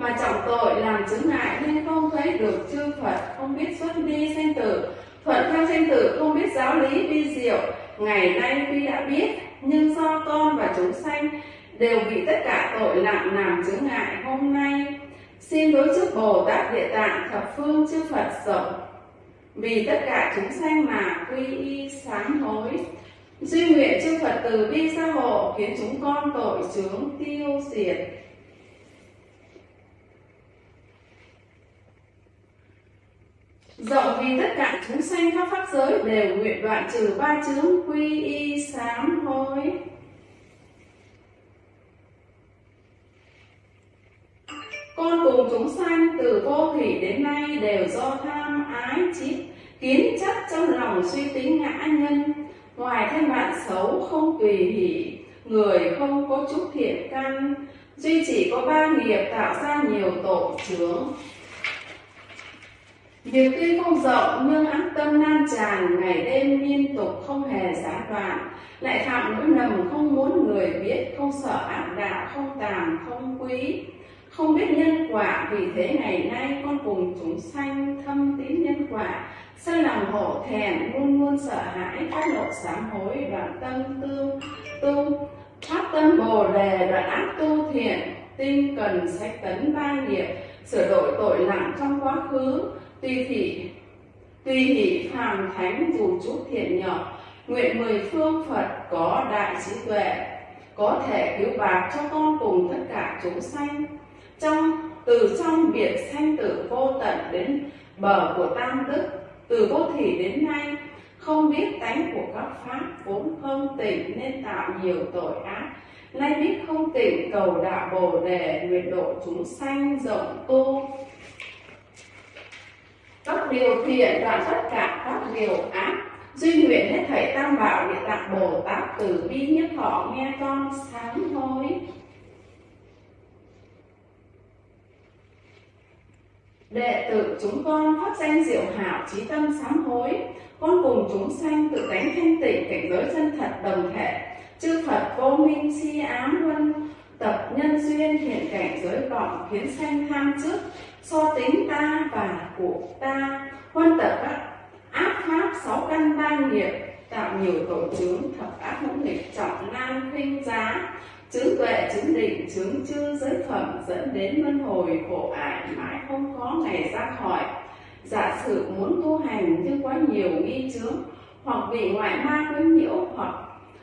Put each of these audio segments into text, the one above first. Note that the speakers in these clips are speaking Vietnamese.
mà trọng tội làm chứng ngại nên không thấy được chư Phật, không biết xuất đi sanh tử, thuận theo sanh tử không biết giáo lý vi diệu. Ngày nay tuy đã biết, nhưng do con và chúng sanh đều bị tất cả tội nặng làm chứng ngại hôm nay. Xin đối trước Bồ Tát Địa Tạng thập phương chư Phật rộng, vì tất cả chúng sanh mà quy y sám hối. Duy nguyện chư Phật từ bi gia hộ, khiến chúng con tội chướng tiêu diệt. Rộng vì tất cả chúng sanh khắp pháp giới đều nguyện đoạn trừ ba chướng quy y sám hối. Con cùng chúng sanh từ vô thủy đến nay đều do tham ái chiết kiến chấp trong lòng suy tính ngã nhân. Ngoài thân bạn xấu không tùy hỷ người không có chút thiện căn duy chỉ có ba nghiệp tạo ra nhiều tội chướng. Việc tuy không rộng nhưng ác tâm nan tràn ngày đêm liên tục không hề gián đoạn lại phạm lỗi lầm không muốn người biết không sợ ác đạo không tàn, không quý không biết nhân quả, vì thế ngày nay con cùng chúng sanh thâm tín nhân quả sân lòng hổ thẹn, luôn luôn sợ hãi, phát lộ sám hối đoạn tâm tương tu phát tâm bồ đề đoạn ác tu thiện tinh cần sách tấn ba nghiệp, sửa đổi tội lặng trong quá khứ. Tùy thị, tùy hỷ phàm thánh dù chút thiện nhỏ nguyện mười phương phật có đại trí tuệ, có thể cứu bạc cho con cùng tất cả chúng sanh trong, từ trong biệt sanh tử vô tận đến bờ của tam đức từ vô thủy đến nay, không biết tánh của các pháp vốn không tỉnh nên tạo nhiều tội ác. Nay biết không tỉnh cầu đạo bồ đề, nguyện độ chúng sanh rộng tu. Các điều thiện đoạn tất cả các điều ác, duy nguyện hết thảy tam bảo địa tạng bồ tát từ bi nhất thọ, nghe con sáng hối đệ tử chúng con phát danh diệu hảo trí tâm sám hối. Con cùng chúng sanh tự tánh thanh tịnh cảnh giới chân thật đồng thể. Chư phật vô minh si ám luân, tập nhân duyên hiện cảnh giới vọng khiến sanh tham trước. So tính ta và của ta, huân tập các ác pháp sáu căn ba nghiệp, tạo nhiều tội chướng thập ác ngũ nghịch trọng nan khinh giá chứng tuệ chứng định chứng chư giới phẩm dẫn đến luân hồi, khổ ải, mãi không có ngày ra khỏi. Giả sử muốn tu hành nhưng quá nhiều nghi chướng hoặc bị ngoại ma quấy nhiễu hoặc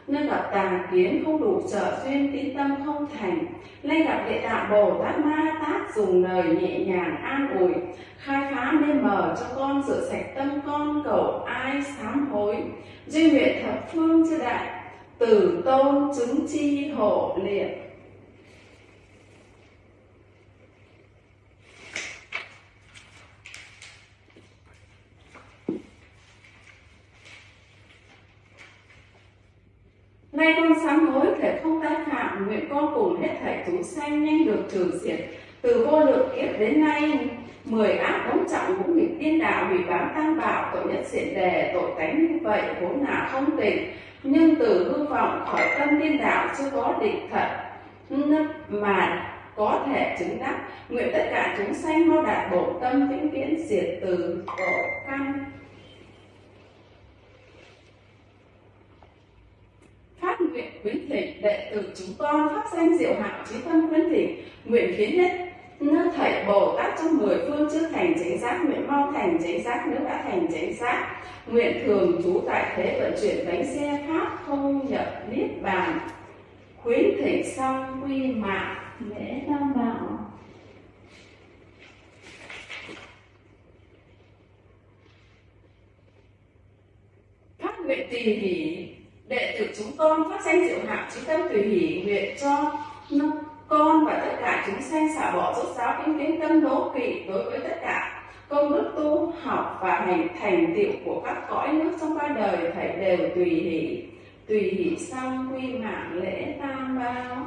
nơi gặp tà kiến không đủ trợ duyên tín tâm không thành nay gặp địa tạng bồ tát ma tát dùng lời nhẹ nhàng an ủi, khai phá mê mờ cho con, rửa sạch tâm con, cầu ai sám hối. Duy nguyện thập phương chư đại tử tôn chứng chi hộ liệt Nay con sám hối thể không tái phạm, nguyện con cùng hết thảy chúng sanh nhanh được trừ diệt. Từ vô lượng kiếp đến nay, mười ác đóng trọng cũng nghịch tiên đạo hủy bám tam bảo tội nhất diện đề tội tánh như vậy vốn là không tịnh nhưng từ hư vọng khỏi tâm điên đạo chưa có định thật. Mà có thể chứng đắc, nguyện tất cả chúng sanh mau đạt bộ tâm vĩnh viễn diệt từ khổ căn. Phát nguyện quý thỉnh đệ tử chúng con, phát danh diệu hảo trí tâm khuyến thỉnh nguyện khiến hết nó thầy bồ tát trong mười phương chưa thành chánh giác, nguyện mau thành chánh giác nếu đã thành chánh giác. Nguyện thường trú tại thế vận chuyển bánh xe pháp, không nhập niết bàn. Khuyến thỉnh xong quy mạng, lễ tam bảo. Phát nguyện tùy hỷ, đệ tử chúng con phát danh diệu hạng trí tâm tùy hỷ nguyện cho con và tất cả chúng sanh xả bỏ rốt giáo kinh đến tâm đố kỵ đối với tất cả. Công đức tu, học và hành thành tựu của các cõi nước trong ba đời phải đều tùy hỷ. Tùy hỷ xong quy mạng lễ tam bao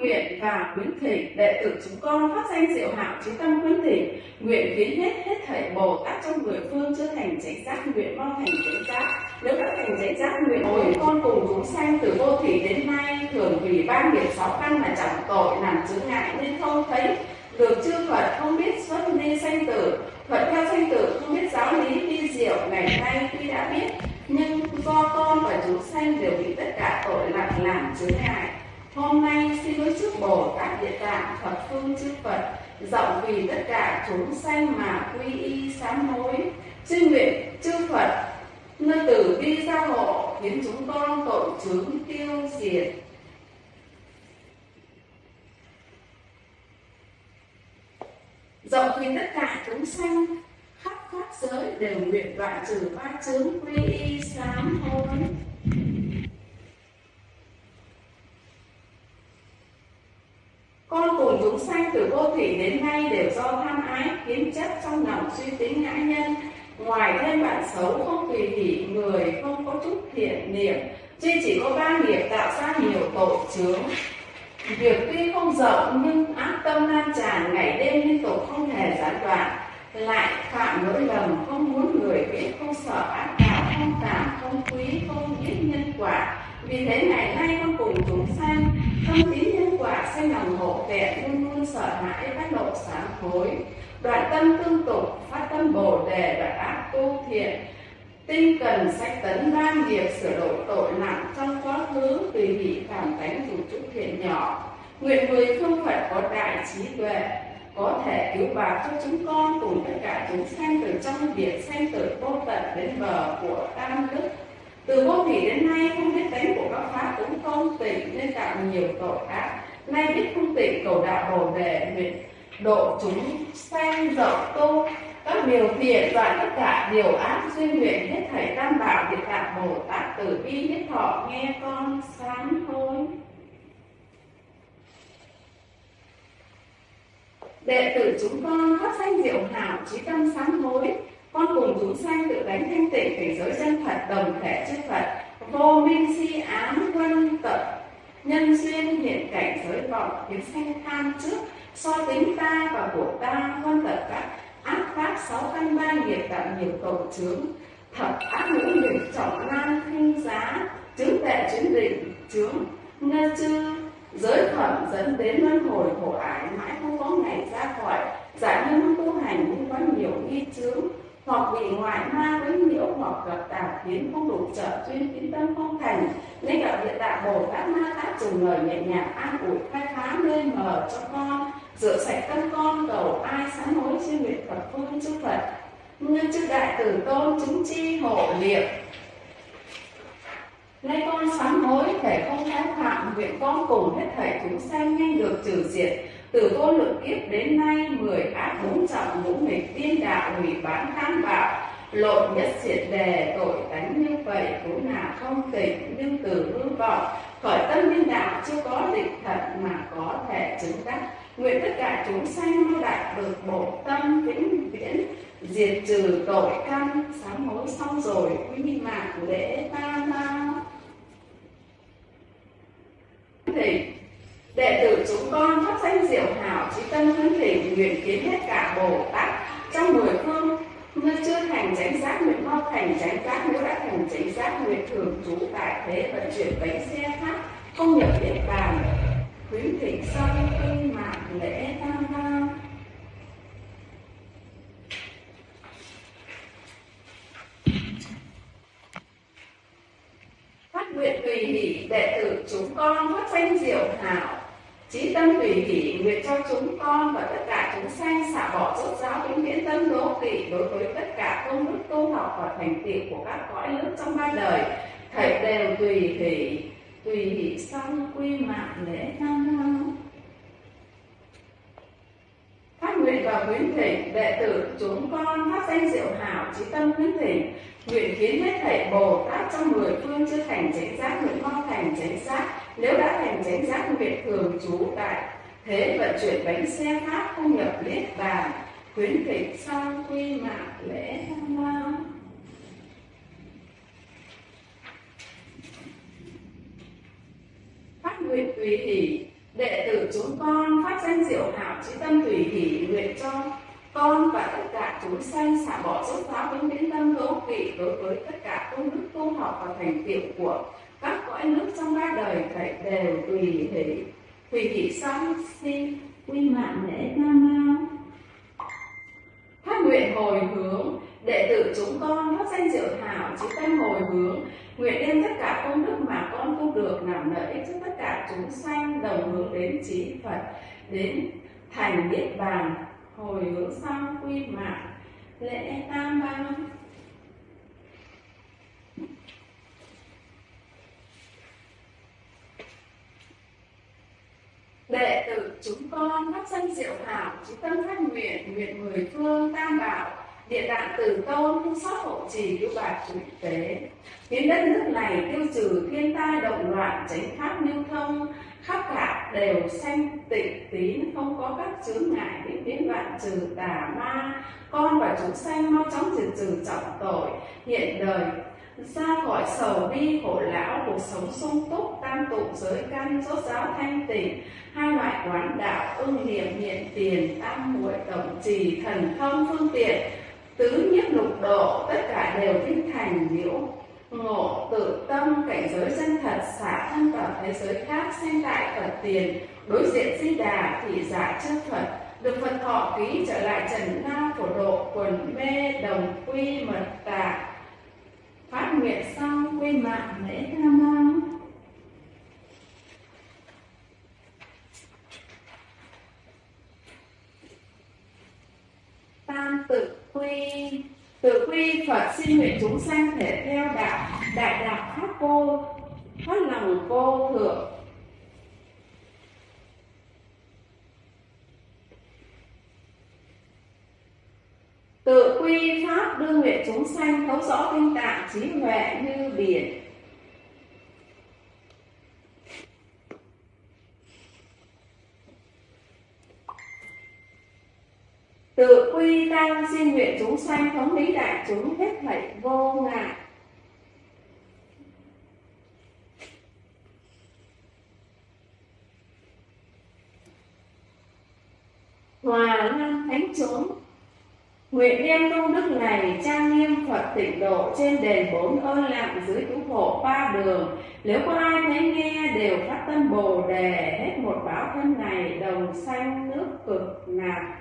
nguyện và khuyến thỉnh đệ tử chúng con phát danh diệu hảo trí tâm khuyến thỉnh nguyện khiến hết hết thảy bồ tát trong người phương chưa thành chánh giác, nguyện mau thành chánh giác. Nếu đã thành chánh giác, nguyện hồi con cùng chúng sanh từ vô thủy đến nay thường vì ba nghiệp sáu căn mà chẳng tội làm chướng ngại nên không thấy. Được chư Phật không biết xuất nên sanh tử, Phật theo sanh tử không biết giáo lý vi diệu ngày nay tuy đã biết. Nhưng do con và chúng sanh đều bị tất cả tội lặng làm chướng ngại hôm nay xin đối trước bồ tát địa tạng thập phương, chư phật rộng vì tất cả chúng sanh mà quy y sám hối. Chư nguyện, chư phật, nơi tử bi gia hộ, khiến chúng con tội chướng tiêu diệt. Rộng vì tất cả chúng sanh, khắp pháp giới đều nguyện đoạn trừ ba chướng quy y sám hối. Con cùng chúng sanh từ vô thủy đến nay đều do tham ái kiến chấp trong lòng suy tính ngã nhân. Ngoài thêm bạn xấu không tùy hỷ, người không có chút thiện niệm. Duy chỉ có ba nghiệp tạo ra nhiều tội chướng. Việc tuy không rộng, nhưng ác tâm lan tràn, ngày đêm liên tục không hề gián đoạn. Lại phạm lỗi lầm, không muốn người biết, không sợ ác đạo, không cảm không quý, không biết nhân quả vì thế ngày nay con cùng chúng sanh, tâm tín nhân quả sinh lòng hộ vệ luôn luôn sợ hãi phát độ sáng hối. Đoạn tâm tương tục, phát tâm bồ đề đoạn ác tu thiện. Tinh cần sách tấn ban nghiệp, sửa đổi tội nặng trong quá khứ tùy hỷ cảm tánh dù chút thiện nhỏ. Nguyện người phương phật có đại trí tuệ, có thể cứu bà cho chúng con cùng tất cả chúng sanh từ trong biển sanh tử vô tận đến bờ của tam đức từ vô thủy đến nay, không biết tánh của các pháp cũng không tỉnh nên tạo nhiều tội ác. Nay biết không tỉnh cầu đạo bồ đề, nguyện độ chúng sanh rộng tu. Các điều thiện đoạn tất cả điều ác duy nguyện hết thảy tam bảo địa tạng bồ tát từ bi nhất thọ, nghe con sáng hối. Đệ tử chúng con phát sanh diệu hảo trí tâm sáng hối? Con cùng chúng sanh tự đánh thanh tịnh cảnh giới chân thật đồng thể chư phật, vô minh si ám quân tận nhân duyên hiện cảnh giới vọng kiến sanh tham trước, so tính ta và của ta quân tận các ác pháp sáu căn ba nghiệp tạo nhiều cầu chướng. Thập ác ngũ nghiệp trọng lan khinh giá, chứng tệ chứng định, chướng. Ngơ chư, giới phẩm dẫn đến luân hồi khổ ải, mãi không có ngày ra khỏi giải nhân tu hành cũng có nhiều nghi chướng hoặc bị ngoại ma quấy nhiễu hoặc gặp tà kiến, không đủ trợ duyên tín tâm không thành. Nên gặp địa tạng bồ tát ma tát dùng lời nhẹ nhàng an ủi, khai phá mê mờ cho con, rửa sạch tâm con, cầu ai sám hối chuyên nguyện phật phương chư phật. Nhân chức đại tử tôn chứng chi hộ niệm Nay con sám hối thể không tái phạm nguyện con cùng hết thảy chúng sanh, nhanh được trừ diệt từ vô lượng kiếp đến nay, mười ác bốn trọng ngũ nghịch tiên đạo hủy bán tham bạo lộn nhất diệt đề, tội tánh như vậy cũng là không tỉnh nhưng từ hư vọng. Khởi tâm nhân đạo, chưa có định thật mà có thể chứng đắc. Nguyện tất cả chúng sanh mau đạt được bộ tâm vĩnh viễn, diệt trừ tội căn, sám hối xong rồi, quy mạng lễ ta ma. Thì đệ tử chúng con phát danh diệu hảo trí tâm khấn thỉnh nguyện kiến hết cả bồ tát trong mười phương. Như chưa thành chánh giác, nguyện mau thành chánh giác, nếu đã thành chánh giác, nguyện thường trú tại thế vận chuyển bánh xe khác, không nhập địa bàn. Khuyến thỉnh sau khi mạng lễ tam bao phát nguyện tùy hỷ, đệ tử chúng con phát danh diệu hảo chí tâm tùy hỷ nguyện cho chúng con và tất cả chúng sanh xả bỏ rốt giáo vĩnh viễn tâm đố kỵ đối với tất cả công đức, tu học và thành tựu của các cõi nước trong ba đời thầy đều tùy hỷ tùy hỷ xong quy mạng lễ tham năng. phát nguyện và khuyến thỉnh, đệ tử chúng con phát danh diệu hảo trí tâm khuyến thỉnh, nguyện kiến hết thảy bồ tát trong mười phương chưa thành chánh giác, nguyện con thành chánh giác nếu đã thành chánh giác nguyện thường trú tại thế vận chuyển bánh xe pháp không nhập niết bàn khuyến khích sang quy mạng lễ tham lao phát nguyện tùy hỷ, đệ tử chúng con phát danh diệu hảo trí tâm tùy hỷ nguyện cho con và tất cả chúng sanh xả bỏ dốc phá vĩnh viễn tâm hữu kỵ đối với tất cả công đức tu học và thành tựu của các cõi nước trong ba đời phải đều tùy hỷ. Tùy hỷ sanh si quy mạng lễ nam mao phát nguyện hồi hướng, đệ tử chúng con phát danh diệu hảo chỉ tâm hồi hướng. Nguyện đem tất cả công đức mà con tu được làm lợi ích cho tất cả chúng sanh đồng hướng đến trí phật, đến thành niết bàn, hồi hướng xong quy mạng lễ tam bang đệ tử chúng con phát danh diệu hảo trí tâm phát nguyện nguyện mười phương tam bảo, địa đạn từ tôn không xót hộ trì cứu bà chủ tế. Khiến đất nước này tiêu trừ, thiên tai động loạn tránh pháp lưu thông, khắp cả đều sanh tịnh tín, không có các chướng ngại đến biến vạn trừ tà ma. Con và chúng sanh mau chóng diệt trừ trọng tội, hiện đời xa khỏi sầu bi khổ lão, cuộc sống sung túc, tam tụ giới căn rốt giáo thanh tịnh. Hai loại quán đạo, ưng niệm, hiện tiền, tam muội, tổng trì, thần thông, phương tiện. Tứ nhiếp lục độ, tất cả đều kinh thành liễu ngộ. Tự tâm, cảnh giới chân thật, xả thân vào thế giới khác, sinh tại phật tiền. Đối diện di đà, thị giả chân phật. Được phật thọ ký trở lại trần nam phổ độ quần mê, đồng quy mật tà phát nguyện xong quy mạng lễ tha mang tam tự quy tự quy phật xin nguyện chúng sanh thể theo đạo, đại đạo pháp cô phát lòng cô thượng tự nguyện chúng sanh thấu rõ kinh tạng trí huệ như biển. Tự quy tăng xin nguyện chúng sanh thống lý đại chúng hết thảy vô ngại. Hòa lan thánh chúng Nguyện đem công đức này, trang nghiêm Phật tịnh độ trên đền bốn ơn lặng dưới cứu hộ ba đường. Nếu có ai thấy nghe, đều phát tâm bồ đề, hết một báo thân này, đồng sanh nước cực lạc.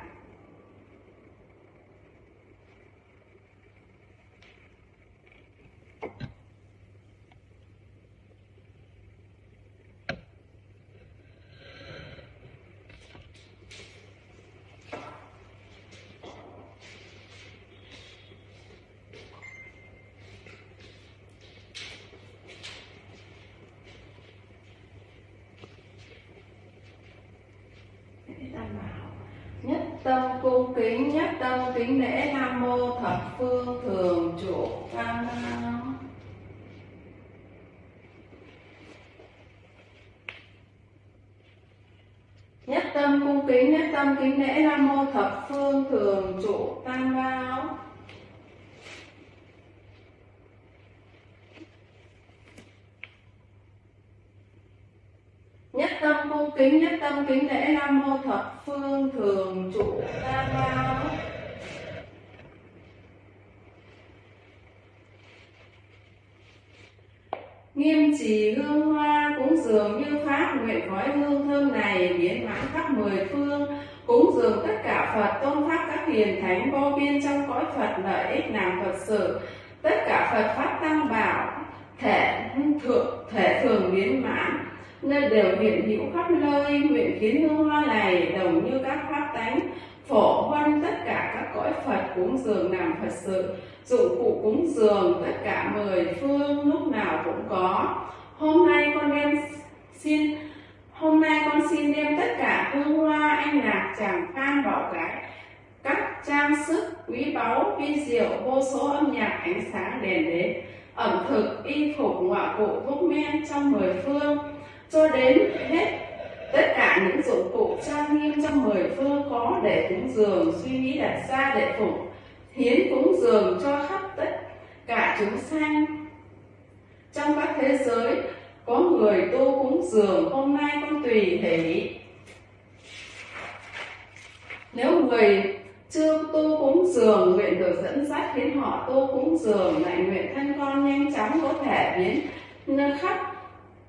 Tam bảo nhất tâm cung kính nhất tâm, kính lễ nam mô thập phương thường trụ tam nhất tâm cung kính nhất tâm kính lễ nam mô thập phương thường trụ tam bảo nhất tâm cung kính nhất tâm kính lễ thập phương thường trụ tam bảo nghiêm trì hương hoa cúng dường như pháp nguyện khói hương thơm này biến mãn khắp mười phương. Cúng dường tất cả phật, tôn pháp các hiền thánh vô biên trong cõi phật lợi ích làm phật sự. Tất cả phật pháp tăng bảo, thể, thượng, thể thường biến mãn nơi đều hiện hữu khắp nơi, nguyện kiến hương hoa này, đồng như các pháp tánh, phổ huân tất cả các cõi phật cúng dường làm phật sự, dụng cụ cúng dường tất cả mười phương lúc nào cũng có. Hôm nay con đem xin, hôm nay con xin đem tất cả hương hoa, anh lạc, chàng phan bảo cái, các trang sức, quý báu, vi diệu, vô số âm nhạc, ánh sáng đèn đến ẩm thực, y phục ngoại cụ, thuốc men trong mười phương cho đến hết tất cả những dụng cụ trang nghiêm trong mười phương có để cúng dường, suy nghĩ đặt ra để phục, hiến cúng dường cho khắp tất cả chúng sanh. Trong các thế giới, có người tu cúng dường, hôm nay con tùy hỷ nếu người chưa tu cúng dường, nguyện được dẫn dắt khiến họ tu cúng dường, lại nguyện thân con nhanh chóng có thể biến nơi khắp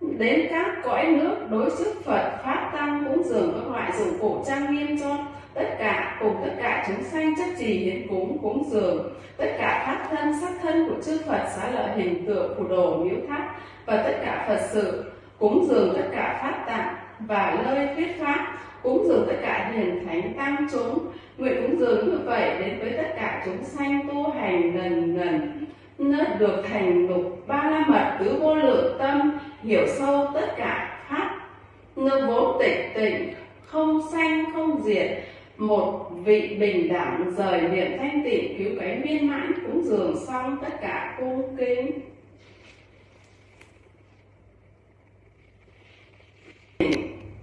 đến các cõi nước đối trước Phật, pháp tăng cúng dường các loại dụng cụ trang nghiêm cho tất cả, cùng tất cả chúng sanh chấp trì hiến cúng cúng dường. Tất cả pháp thân, sắc thân của chư Phật xá lợi hình tượng phù đồ miếu tháp và tất cả Phật sự, cúng dường tất cả pháp tạng và lời thuyết pháp, cúng dường tất cả hiền thánh tăng chúng. Nguyện cúng dường như vậy đến với tất cả chúng sanh tu hành lần lần nớt được thành lục ba la mật tứ vô lượng tâm, hiểu sâu tất cả pháp. Nơi vốn tịch tịnh, không sanh, không diệt, một vị bình đẳng rời niệm thanh tịnh, cứu cánh viên mãn cúng dường xong tất cả cung kính.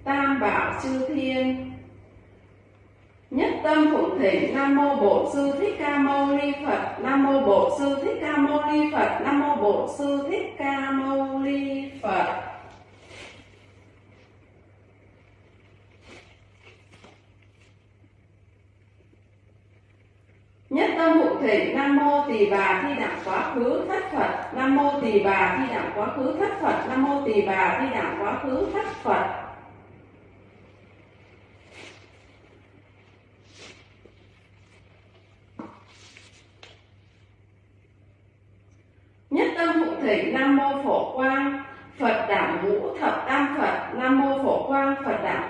Tam bảo chư thiên nhất tâm phụng thỉnh nam mô bổn sư thích ca mâu ni phật. Nam mô bổn sư thích ca mâu ni phật. Nam mô bổn sư thích ca mâu ni phật. Nhất tâm phụng thỉnh nam mô tỳ bà thi đẳng quá khứ thất phật. Nam mô tỳ bà thi đẳng quá khứ thất phật. Nam mô tỳ bà thi đẳng quá khứ thất phật nhất tâm phụng thỉnh nam mô phổ quang, phật đảm ngũ thập tam phật, nam mô phổ quang, phật đảm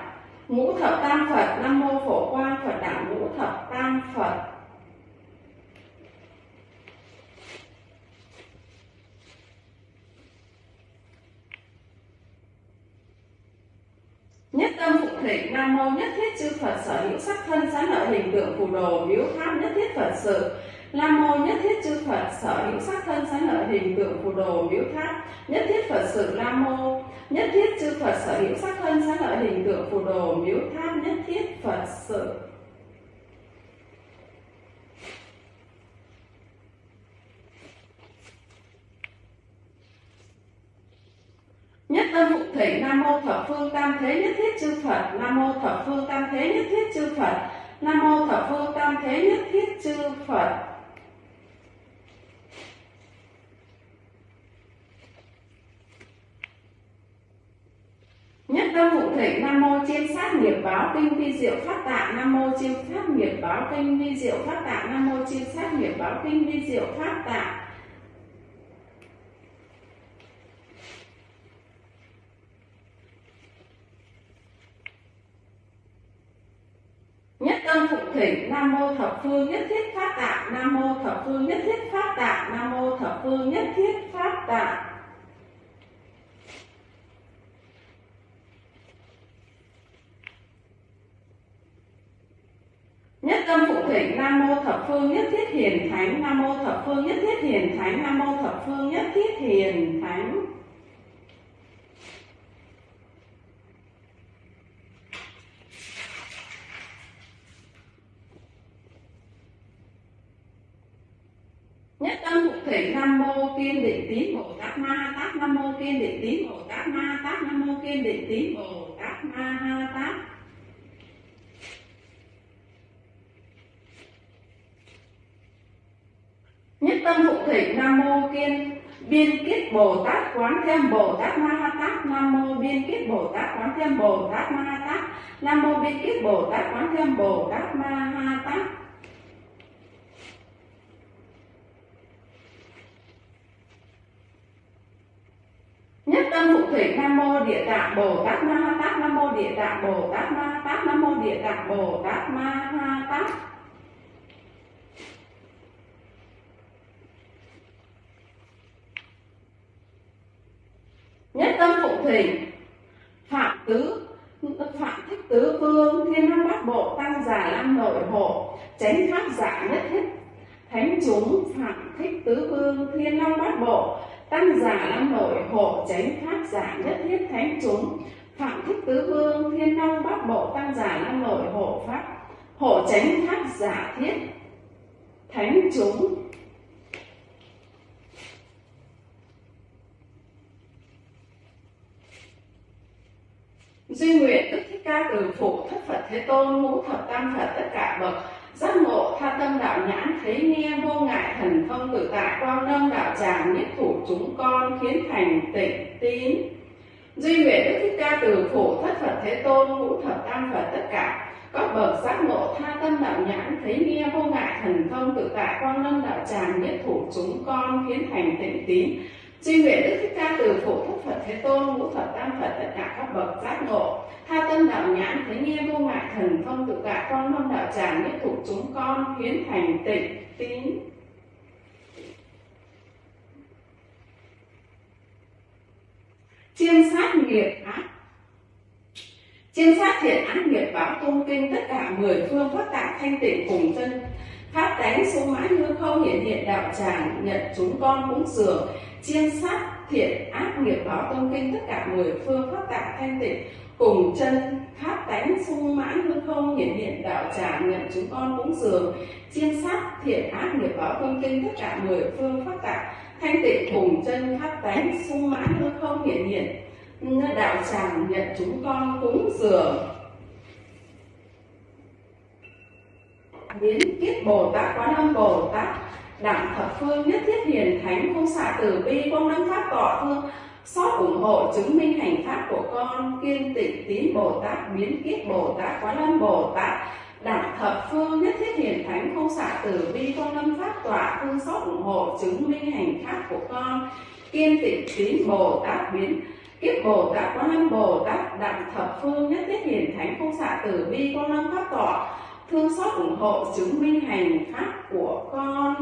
ngũ thập tam phật, nam mô phổ quang, phật đảm ngũ thập tam phật. Nhất tâm phụng thỉnh nam mô nhất thiết chư phật sở hữu sắc thân sáng lợi hình tượng phù đồ miếu tháp nhất thiết phật sự. Nam mô nhất thiết chư Phật, sở hữu sắc thân sáng lợi hình tượng phù đồ miếu tháp. Nhất thiết Phật sự Nam mô. Nhất thiết chư Phật, sở hữu sắc thân sáng lợi hình tượng phù đồ miếu tháp. Nhất thiết Phật sự. Nhất tâm phụ thể Nam mô thập phương tam thế nhất thiết chư Phật. Nam mô thập phương tam thế nhất thiết chư Phật. Nam mô thập phương tam thế nhất thiết chư Phật. Nhất tâm phụ thể, Nam mô chiêm sát nghiệp báo kinh vi diệu phát tạng, Nam mô chiêm sát nghiệp báo kinh vi diệu phát tạng, Nam mô chiêm sát nghiệp báo kinh vi diệu phát tạng. Nhất tâm phụ thỉnh Nam mô thập phương nhất thiết phát tạng, Nam mô thập phương nhất thiết phát tạng, Nam mô thập phương nhất thiết phát tạng. Nhất tâm phụ thỉnh Nam mô thập phương nhất thiết hiền thánh. Nam mô thập phương nhất thiết hiền thánh. Nam mô thập phương nhất thiết hiền thánh. Nhất tâm phụ thỉnh Nam mô kiên định tín Bồ Tát Ma Ha Tát. Nam mô kiên định tín Bồ Tát Ma Ha Tát. Nam mô kiên định tín Bồ Tát Ma Ha Tát Nhất tịnh Nam mô kiên, biên kiết Bồ Tát quán thêm Bồ Tát Ma Ha Tát, Nam mô biên kiết Bồ Tát quán thêm Bồ Tát Ma Ha Tát, Nam mô biên kiết Bồ Tát quán thêm Bồ Tát Ma Ha Tát. Nhất tâm phụ thủy Nam mô Địa Tạng Bồ Tát Ma Ha Tát, Nam mô Địa Tạng Bồ Tát Ma Ha Tát, Nam mô Địa Tạng Bồ Tát Ma Ha Tát. Nhất tâm phụ thỉnh. Phạm tứ, Phạm thích tứ phương, Thiên năng bát bộ, tăng giả lam nội hộ, Chánh pháp giả nhất thiết Thánh chúng, Phạm thích tứ phương, Thiên long bát bộ, Tăng giả lam nội hộ, Chánh pháp giả nhất thiết thánh chúng, Phạm thích tứ phương, Thiên long bát bộ, tăng giả lam nội hộ pháp, Hộ chánh pháp giả thiết. Thánh chúng duy nguyện đức thích ca từ phụ thất phật thế tôn, ngũ thập tam phật, tất cả bậc giác ngộ, tha tâm đạo nhãn, thấy nghe vô ngại thần thông tự tại quang lâm đạo tràng, nhất thủ chúng con, khiến thành tịnh tín. Duy nguyện đức thích ca từ phụ thất phật thế tôn, ngũ thập tam phật, tất cả các bậc giác ngộ, tha tâm đạo nhãn, thấy nghe vô ngại thần thông tự tại quang lâm đạo tràng, nhất thủ chúng con, khiến thành tịnh tín duy nguyện đức thích ca từ phổ thất phật thế tôn, ngũ Phật tam phật tất cả các bậc, giác ngộ. Tha tâm đạo nhãn thấy nghe vô ngại thần, thông tự tại con lâm đạo tràng, nhất thủ chúng con, hiến thành tịnh, tín. Chiêm sát nghiệp ác. Chiêm sát thiện ác nghiệp báo tôn kinh tất cả mười phương phát tạng thanh tịnh cùng chân pháp tánh số mãi hư không hiện hiện đạo tràng, nhận chúng con cũng dường chiêm sát, thiện ác nghiệp báo tôn kinh tất cả mười phương phát tạng thanh tịnh, cùng chân pháp tánh sung mãn hư không, hiển hiện đạo tràng nhận chúng con cúng dường. Chiêm sát, thiện ác nghiệp báo tôn kinh tất cả mười phương phát tạng thanh tịnh, cùng chân pháp tánh sung mãn hư không, hiển hiện đạo tràng nhận chúng con cúng dường. Biến kiết bồ tát quán âm bồ tát đẳng thập phương nhất thiết hiền thánh không xạ từ bi quang đăng pháp tọa thương, xót ủng hộ chứng minh hành pháp của con, kiên tịnh tín bồ tát, biến kiết bồ tát quán âm bồ tát. Đẳng thập phương nhất thiết hiền thánh không xạ từ bi quang lâm pháp tọa thương, xót ủng hộ chứng minh hành pháp của con, kiên tịnh tín bồ tát, biến kiếp bồ tát quán âm bồ tát. Đẳng thập phương nhất thiết hiền thánh không xạ từ bi quang lâm pháp tọa thương, xót ủng hộ chứng minh hành pháp của con.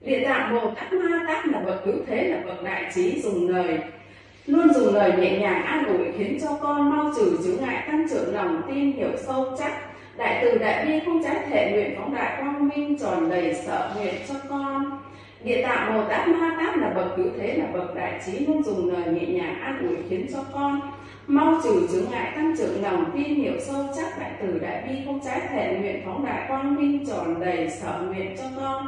Địa tạng bồ tát ma tát là bậc cứu thế, là bậc đại trí, dùng lời. Luôn dùng lời nhẹ nhàng an ủi khiến cho con mau trừ chướng ngại, tăng trưởng lòng tin, hiểu sâu chắc. Đại từ đại bi không trái thể nguyện phóng đại quang minh, tròn đầy sợ nguyện cho con. Địa tạng bồ tát ma tát là bậc cứu thế, là bậc đại trí, luôn dùng lời nhẹ nhàng an ủi khiến cho con mau trừ chướng ngại, tăng trưởng lòng tin, hiểu sâu chắc. Đại từ đại bi không trái thể nguyện phóng đại quang minh, tròn đầy sở nguyện cho con.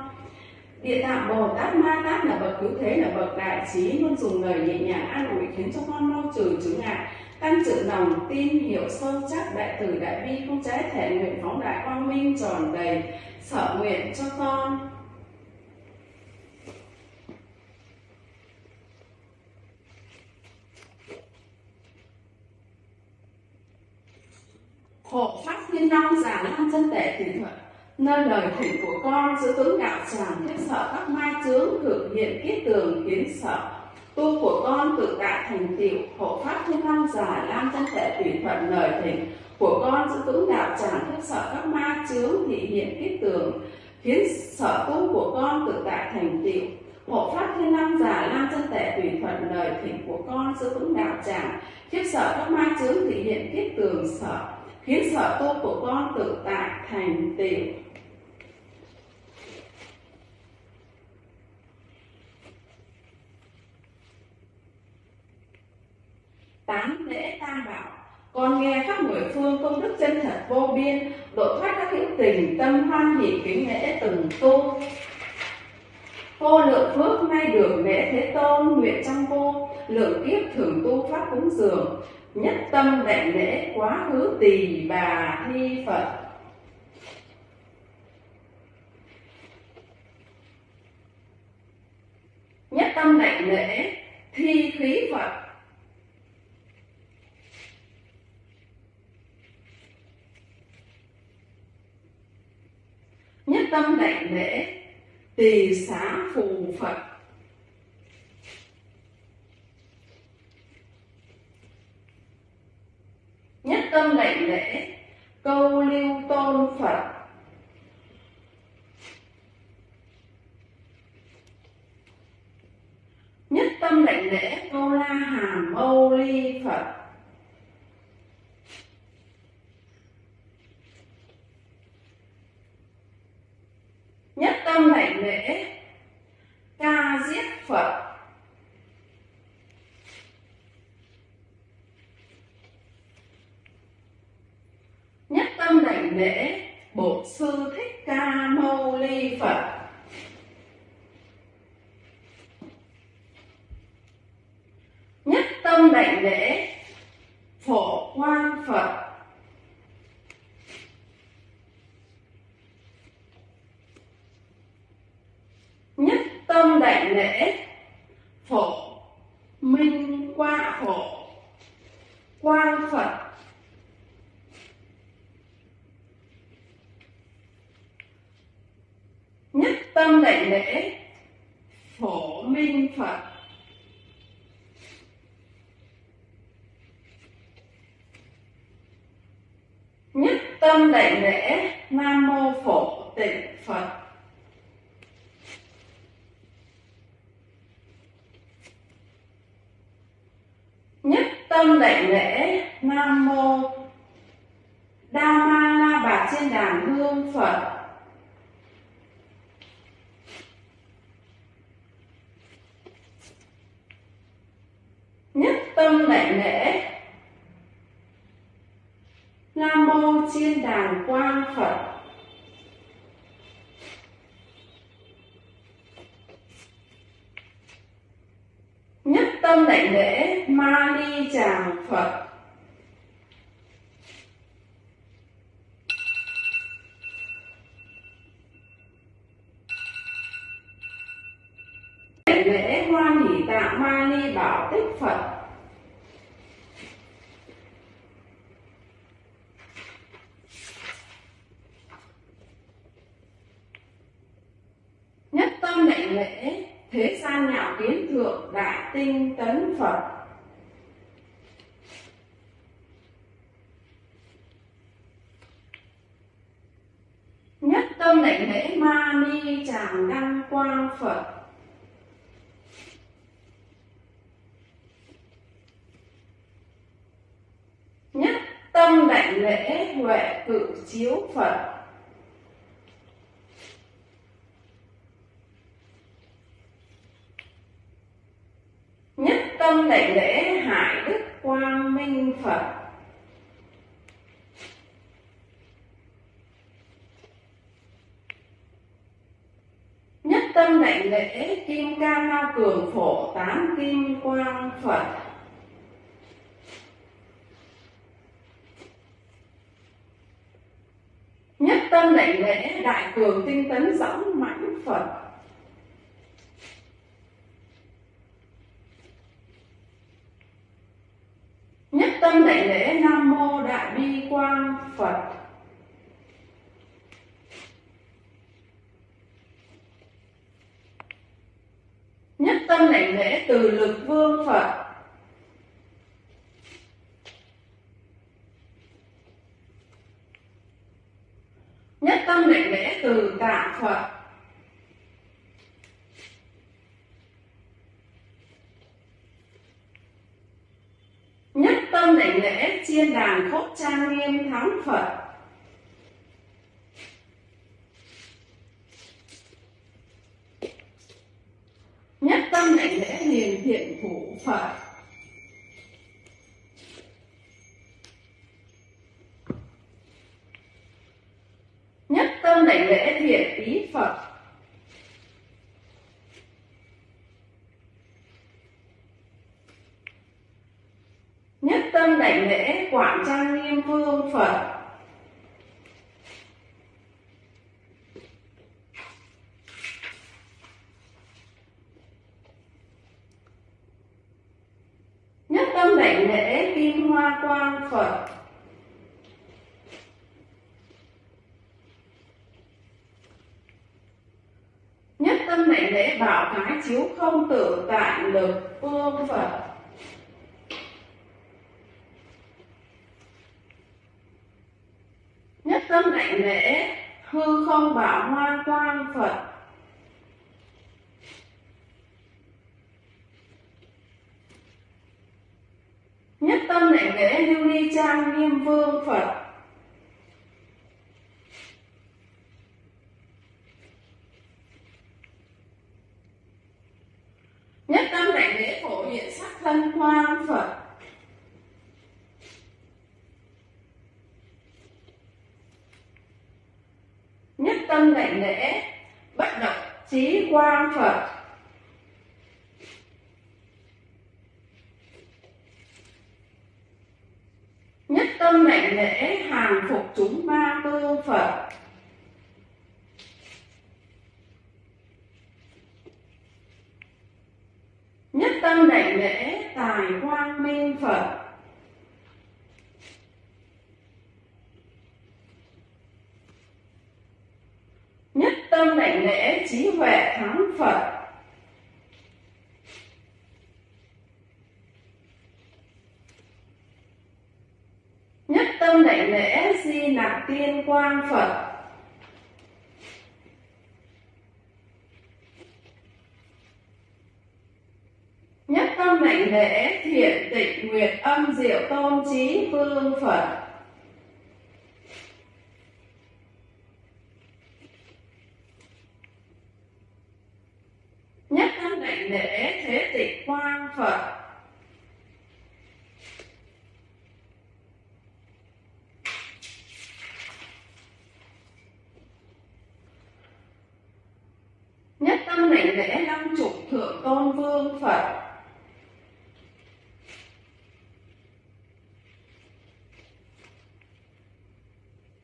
Địa tạng Bồ Tát Ma Tát là bậc cứu thế, là bậc đại trí, luôn dùng lời nhẹ nhàng an ủi khiến cho con mau trừ chứng ngại, tăng trưởng lòng, tin hiểu sâu chắc, đại từ, đại bi, không trái thể nguyện phóng đại quang minh tròn đầy, sở nguyện cho con. Hộ pháp thiên long giả lan chân tệ tùy thuận nơi lời thỉnh của con giữ tướng đạo tràng thiết sợ các mai chướng thực hiện kiết tường kiến sợ. Tu của con tự tại thành tựu, hộ pháp thiên long giả lam chân tệ tùy thuận lời thỉnh của con giữ tướng đạo tràng thiết sợ các ma chướng thị hiện kiết tường khiến sở tu của con tự tại thành tựu. Hộ pháp thiên long giả lam chân tệ tùy thuận lời thỉnh của con giữ vững đạo tràng khiếp sợ các ma chướng thị hiện kiết tường sợ, khiến sở tu của con tự tại thành tựu. Tám lễ tam bảo. Con nghe khắp mười phương công đức chân thật vô biên, độ thoát các hữu tình, tâm hoan hỷ, kính lễ từng tu. Vô lượng phước nay được lễ thế tôn nguyện trong vô lượng kiếp thường tu pháp cúng dường. Nhất tâm đại lễ quá khứ tỳ bà thi phật. Nhất tâm đại lễ, thi khí phật. Nhất tâm đảnh lễ, tỳ xá phù phật. Nhất tâm đảnh lễ, câu lưu tôn phật. Nhất tâm đảnh lễ, câu la hàm mâu ly phật. Nhất tâm đảnh lễ, ca diết phật. Nhất tâm đảnh lễ, bổn sư thích ca mâu ly phật. Nhất tâm đảnh lễ phổ quang phật nhất tâm đảnh lễ phổ minh qua phổ quang phật nhất tâm đảnh lễ phổ minh phật nhất tâm đảnh lễ nam mô phổ tịnh phật nhất tâm đảnh lễ nam mô đa ma la bà trên đàn hương phật nhất tâm đảnh lễ nam mô chiên đàn quang phật nhất tâm đảnh lễ, ma ni tràng phật. Đảnh lễ hoan hỷ tạng ma ni bảo tích phật nhất tâm đảnh lễ thế gian nhạo kiến thượng đại tinh tấn phật. Nhất tâm đảnh lễ ma ni tràng đăng quang phật. Nhất tâm đảnh lễ huệ cự chiếu phật nhất tâm đại lễ hải đức quang minh phật. Nhất tâm đại lễ kim ca lao cường phổ tám kim quang phật. Nhất tâm đại lễ đại cường tinh tấn dõng mãnh phật nhất tâm đảnh lễ nam mô đại bi quang phật. Nhất tâm đảnh lễ từ lực vương phật nhất tâm đảnh lễ từ tạng phật nhất tâm đảnh lễ chiên đàn khốc trang nghiêm thắng phật nhất tâm đảnh lễ hiền thiện thủ phật nhất tâm đảnh lễ thiện ý phật nhất tâm đảnh lễ quảng trang nghiêm vương phật. Nhất tâm đảnh lễ kim hoa quang phật. Nhất tâm đảnh lễ bảo thái chiếu không tự tại lực vương phật nhất tâm đảnh lễ hư không bảo hoa quang phật. Nhất tâm lễ lễ lưu ly trang nghiêm vương phật. quang Phật. Nhất tâm lạnh lễ hàng phục chúng ba tư Phật. Nhất tâm lạnh lễ tài quang minh Phật. Trí vương Phật Nhất tâm đảnh lễ thế tịch quang Phật Nhất tâm đảnh lễ năm chục thượng tôn vương Phật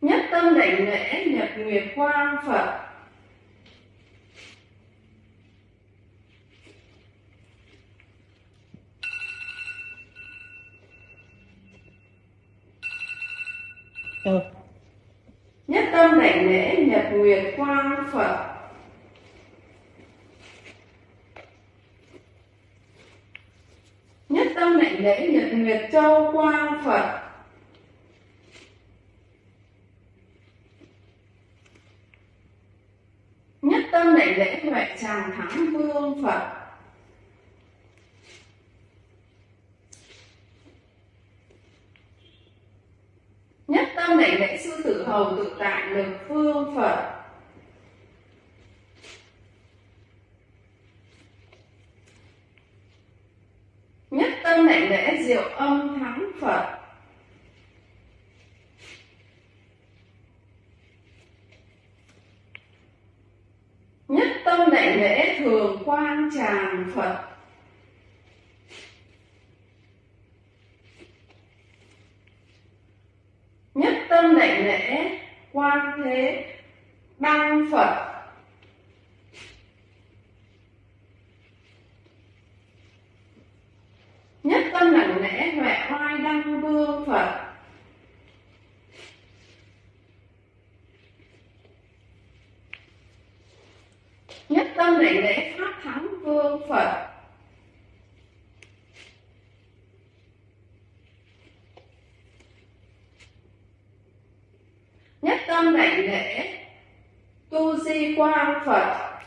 Nhất tâm đảnh lễ nhật nguyệt quang Phật ừ. Nhất tâm đảnh lễ nhật nguyệt quang Phật. Nhất tâm đảnh lễ nhật nguyệt châu quang Phật. Nhất tâm đảnh lễ huệ tràng thắng vương Phật Nhất tâm đảnh lễ sư tử hầu tự tại lực phương Phật Nhất tâm đảnh lễ diệu âm thắng Phật Nhất tâm đảnh lễ thường quang tràng Phật. Nhất tâm đảnh lễ quan thế đăng Phật. Nhất tâm đảnh lễ huệ oai đăng vương Phật. Nhất tâm đảnh lễ pháp thắng phương Phật. Nhất tâm đảnh lễ tu di quang Phật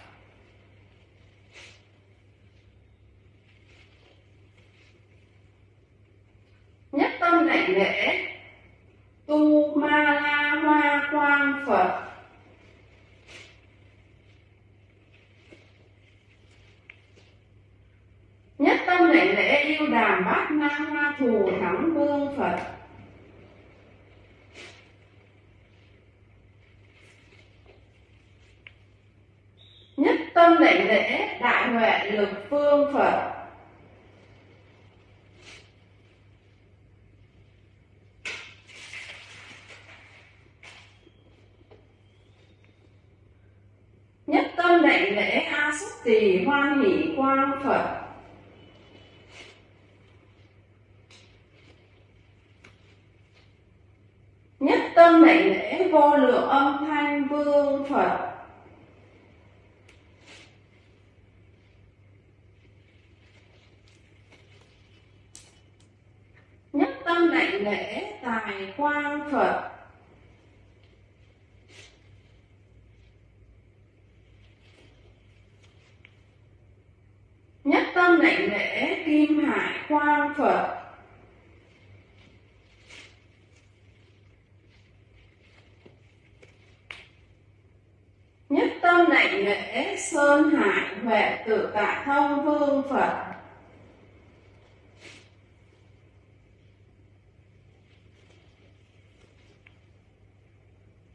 Nhất tâm đảnh lễ tu ma la hoa quang Phật Nhất tâm đảnh lễ yêu đàm bát na hoa thù thắng vương Phật Nhất tâm đảnh lễ đại huệ lực phương Phật Nhất tâm đảnh lễ A Xúc Tỳ Hoan Hỷ Quang Phật Nhất tâm đảnh lễ vô lượng âm thanh vương Phật Nhất tâm đảnh lễ tài quang Phật Nhất tâm đảnh lễ, kim hải quang Phật. Nhất tâm đảnh lễ, sơn hải huệ tự tại thông vương Phật.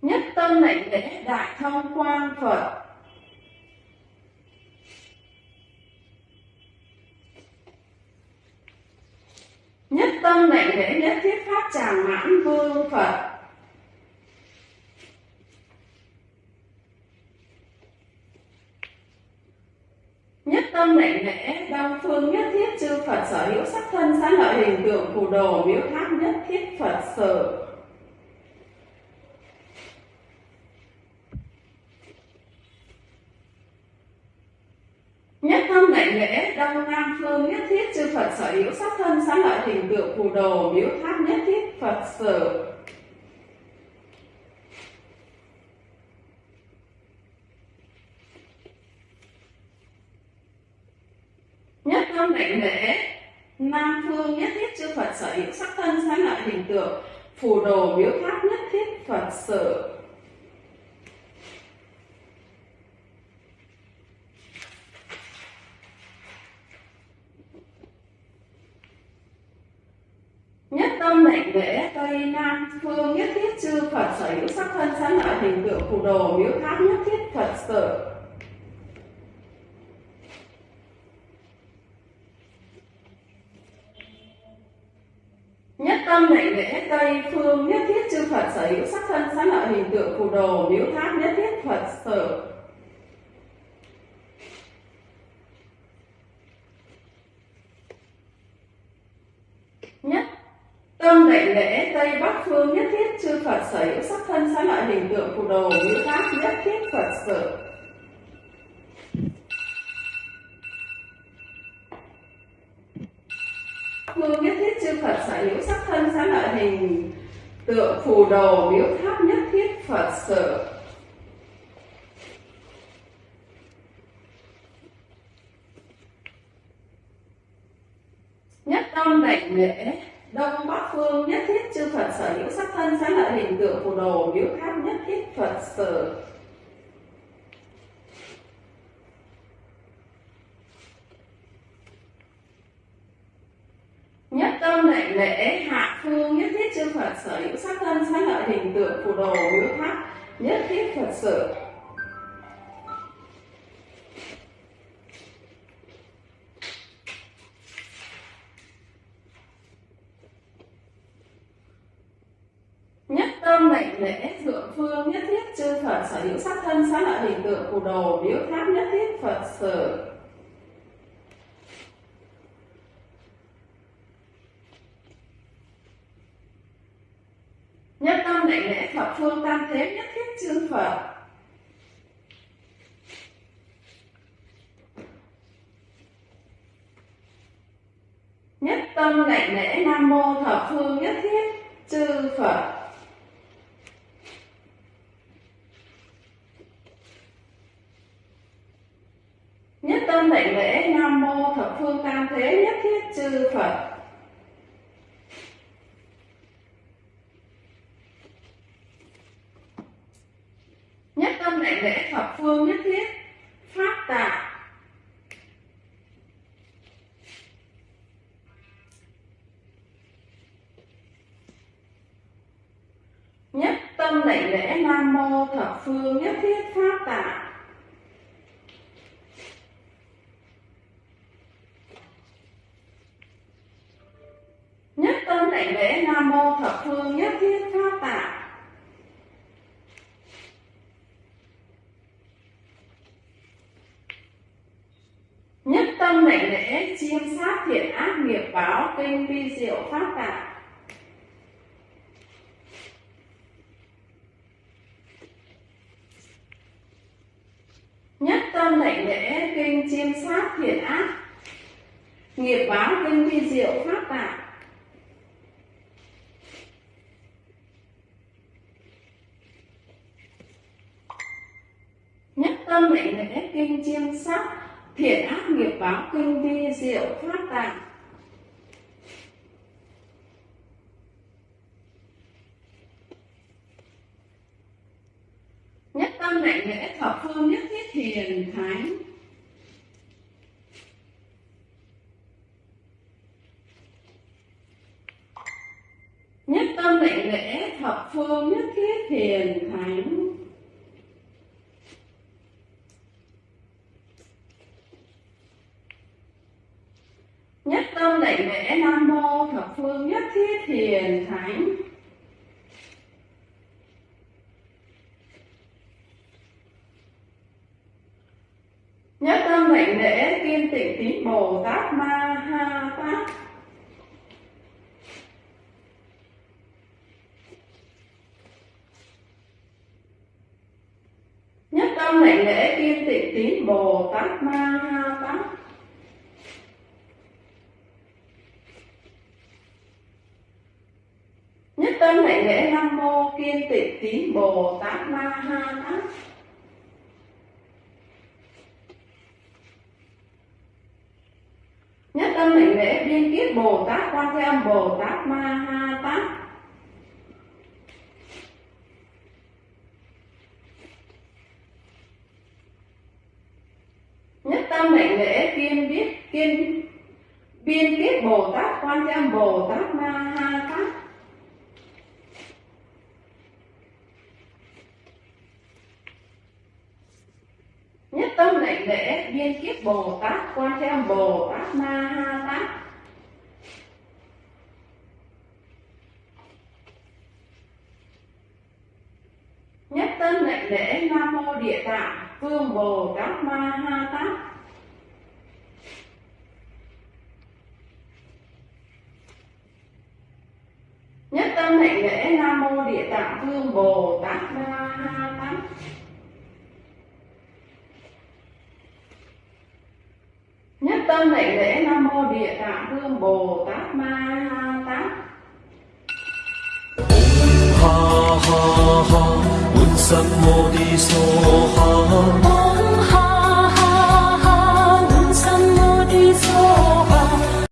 Nhất tâm đảnh lễ, đại thông quang Phật. Nhất tâm lệnh lễ nhất thiết pháp tràng mãn vương phật. Nhất tâm lệnh lễ đông phương, nhất thiết chư phật sở hữu sắc thân sáng lợi hình tượng phù đồ miếu tháp, nhất thiết phật sở Nhất tâm lệnh lễ đông nam phương nhất thiết chư Phật sở hữu sắc thân xá lợi hình tượng phù đồ, miếu tháp nhất thiết Phật sở. Nhất tâm đảnh lễ Nam phương nhất thiết chư Phật sở hữu sắc thân xá lợi hình tượng phù đồ, miếu tháp nhất thiết Phật sở Nhất tâm lệnh lễ Tây Nam phương nhất thiết chư Phật sở hữu sắc thân sáng lợi hình tượng phù đồ miếu tháp nhất thiết thật sự. Nhất tâm lệnh lễ Tây phương nhất thiết chư Phật sở hữu sắc thân sáng lợi hình tượng phù đồ miếu tháp nhất thiết Phật sở Nhất Tâm lệnh lễ Tây Bắc phương nhất thiết chư Phật sở hữu sắc thân xá lợi hình tượng phù đồ miếu pháp, nhất thiết, Phật sự. Phương nhất thiết, chư Phật sở hữu sắc thân xá lợi hình tượng phù đồ miếu tháp nhất thiết, Phật sự. Nhất tâm đảnh lễ đông bắc phương nhất thiết chư Phật sở hữu sắc thân sẽ lợi hình tượng phù đồ, biểu khác nhất thiết Phật sở. Nhất tâm lệnh lễ, hạ phương nhất thiết chư Phật sở hữu sắc thân sẽ lợi hình tượng phù đồ, biểu khác nhất thiết Phật sở Nhất tâm lệnh lễ thượng phương nhất thiết chư Phật sở hữu sắc thân xá lợi hình tượng phù đồ biểu tháp nhất thiết Phật sự. Nhất tâm lệnh lễ thập phương tam thế nhất thiết chư Phật. Nhất tâm lệnh lễ Nam Mô thập phương nhất thiết chư Phật Nhất tâm lệnh lễ Nam Phương tam thế nhất thiết chư Phật. Nhất tâm đại lễ thập phương nhất thiết, Pháp tạ Nhất tâm đại lễ Nam Mô thập phương nhất thiết, Pháp tạ Nhất tâm lệnh lễ Nam Mô thập phương nhất thiết Pháp tạ Nhất tâm lệnh lễ, chiêm sát thiện ác nghiệp báo kinh vi diệu pháp tạ Nhất tâm lệnh lễ, kinh chiêm sát thiện ác nghiệp báo kinh vi diệu pháp tạ tâm tâm lệnh lễ kinh chiêm sát thiện ác nghiệp báo kinh vi diệu phát tạng. Nhất tâm lệnh lễ thập phương nhất thiết hiền thánh. Nhất tâm lệnh lễ thập phương nhất thiết hiền thánh nhất tâm tâm lệnh lễ nam mô thập phương nhất thiết hiền thánh nhất tâm lệnh lễ kim tịnh tín bồ tát ma ha tát. Nhất tâm lệnh lễ kiên tịnh tín bồ tát ma ha tát. Nhất tâm lệnh lễ nam mô kiên tịnh tín bồ tát ma ha tát nhất tâm lệnh lễ biên kiết bồ tát quan thế âm, bồ tát ma ha tát. Nhất tâm lệnh lễ kiên biết kiên biên kiết bồ tát quan thế âm, bồ tát ma ha tát nhất tâm lệnh lễ biên kiếp bồ tát, quan thế âm bồ tát ma ha tát. Nhất tâm lệnh lễ nam mô địa tạng, phương bồ tát ma ha tát. Nhất tâm hạnh lễ nam mô địa tạng, phương bồ tát ma ha tát. sơ nảy lễ nam mô địa tạng vương bồ tát ma ha tát. Ha ha ha buddha mô đi so ha.